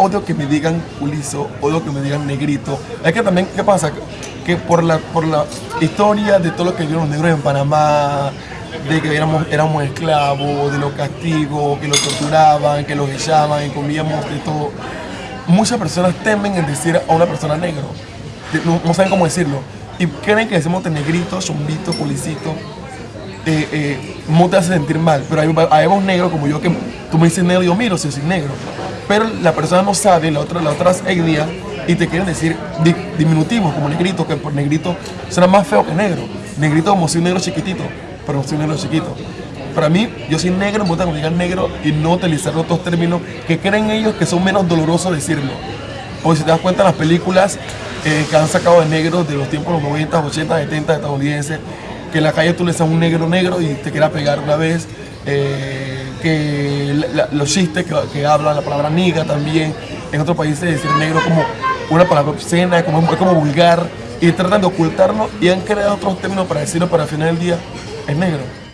odio que me digan ulizo, odio que me digan negrito. Es que también, ¿qué pasa? Que por la, por la historia de todo lo que vieron los negros en Panamá, de que éramos, éramos esclavos, de los castigos, que los torturaban, que los echaban y comíamos de todo. Muchas personas temen en decir a una persona negro. No, saben cómo decirlo. Y creen que decimos de negrito, zombito, policito, eh, eh, no te hace sentir mal. Pero hay, hay negros como yo que tú me dices negro y yo miro si soy negro. Pero la persona no sabe, la otra, las otras etnias, y te quieren decir di- diminutivos como negrito, que por negrito será más feo que negro. Negrito como si un negro chiquitito, pero no soy un negro chiquito. Para mí, yo soy negro, me gusta me digan negro y no utilizar otros términos que creen ellos que son menos dolorosos decirlo. Porque si te das cuenta, las películas eh, que han sacado de negros de los tiempos de los 90, 80, 70 estadounidenses, que en la calle tú le das un negro negro y te quiera pegar una vez, eh, que los chistes que, que hablan la palabra niga también, en otros países decir negro como una palabra obscena, como, como vulgar, y tratan de ocultarlo y han creado otros términos para decirlo, pero al final del día es negro.